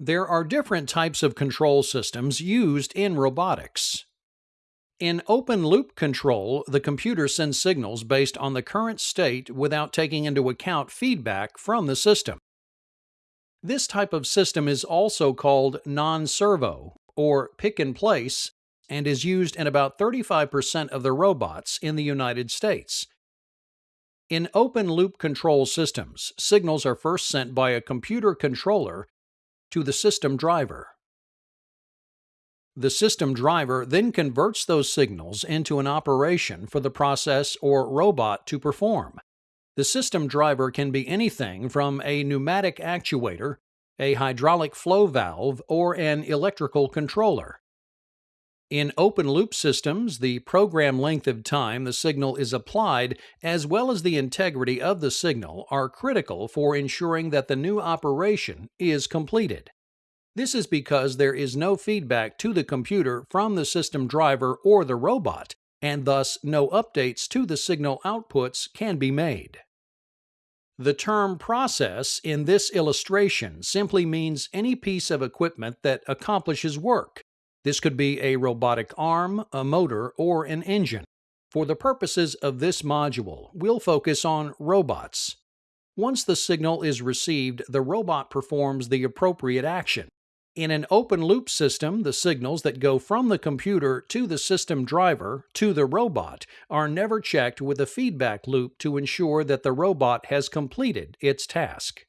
There are different types of control systems used in robotics. In open loop control, the computer sends signals based on the current state without taking into account feedback from the system. This type of system is also called non servo or pick and place and is used in about 35% of the robots in the United States. In open loop control systems, signals are first sent by a computer controller to the system driver. The system driver then converts those signals into an operation for the process or robot to perform. The system driver can be anything from a pneumatic actuator, a hydraulic flow valve, or an electrical controller. In open loop systems, the program length of time the signal is applied, as well as the integrity of the signal, are critical for ensuring that the new operation is completed. This is because there is no feedback to the computer from the system driver or the robot, and thus no updates to the signal outputs can be made. The term process in this illustration simply means any piece of equipment that accomplishes work, this could be a robotic arm, a motor, or an engine. For the purposes of this module, we'll focus on robots. Once the signal is received, the robot performs the appropriate action. In an open loop system, the signals that go from the computer to the system driver to the robot are never checked with a feedback loop to ensure that the robot has completed its task.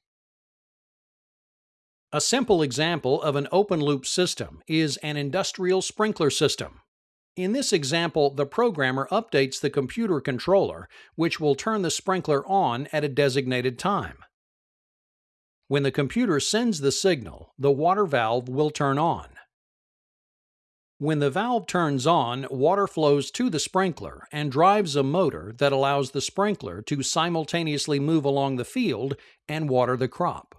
A simple example of an open loop system is an industrial sprinkler system. In this example, the programmer updates the computer controller, which will turn the sprinkler on at a designated time. When the computer sends the signal, the water valve will turn on. When the valve turns on, water flows to the sprinkler and drives a motor that allows the sprinkler to simultaneously move along the field and water the crop.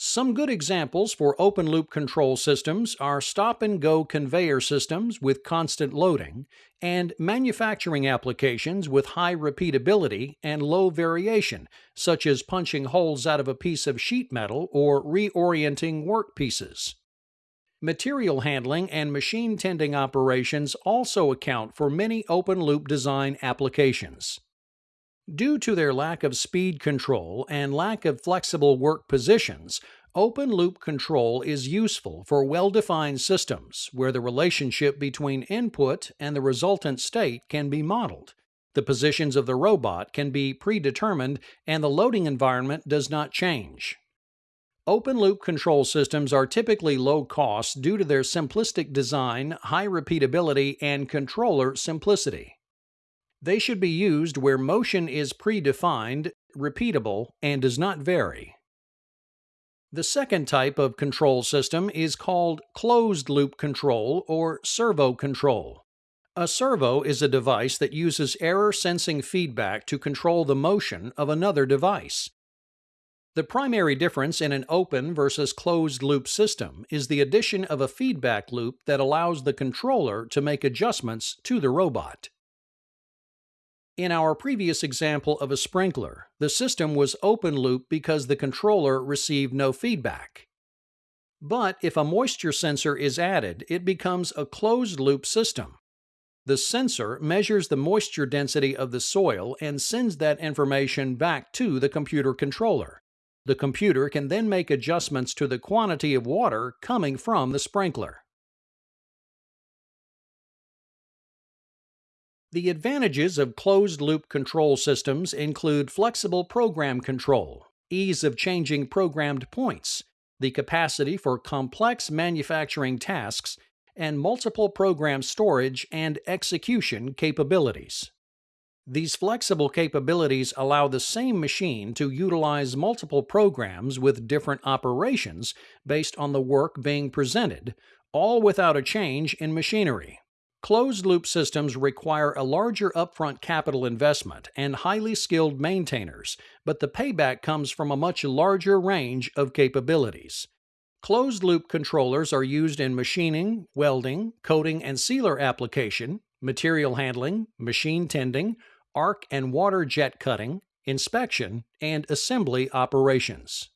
Some good examples for open loop control systems are stop and go conveyor systems with constant loading and manufacturing applications with high repeatability and low variation, such as punching holes out of a piece of sheet metal or reorienting work pieces. Material handling and machine tending operations also account for many open loop design applications. Due to their lack of speed control and lack of flexible work positions, open loop control is useful for well defined systems where the relationship between input and the resultant state can be modeled. The positions of the robot can be predetermined and the loading environment does not change. Open loop control systems are typically low cost due to their simplistic design, high repeatability, and controller simplicity. They should be used where motion is predefined, repeatable, and does not vary. The second type of control system is called closed loop control or servo control. A servo is a device that uses error sensing feedback to control the motion of another device. The primary difference in an open versus closed loop system is the addition of a feedback loop that allows the controller to make adjustments to the robot. In our previous example of a sprinkler, the system was open loop because the controller received no feedback. But if a moisture sensor is added, it becomes a closed loop system. The sensor measures the moisture density of the soil and sends that information back to the computer controller. The computer can then make adjustments to the quantity of water coming from the sprinkler. The advantages of closed-loop control systems include flexible program control, ease of changing programmed points, the capacity for complex manufacturing tasks, and multiple program storage and execution capabilities. These flexible capabilities allow the same machine to utilize multiple programs with different operations based on the work being presented, all without a change in machinery. Closed loop systems require a larger upfront capital investment and highly skilled maintainers, but the payback comes from a much larger range of capabilities. Closed loop controllers are used in machining, welding, coating and sealer application, material handling, machine tending, arc and water jet cutting, inspection, and assembly operations.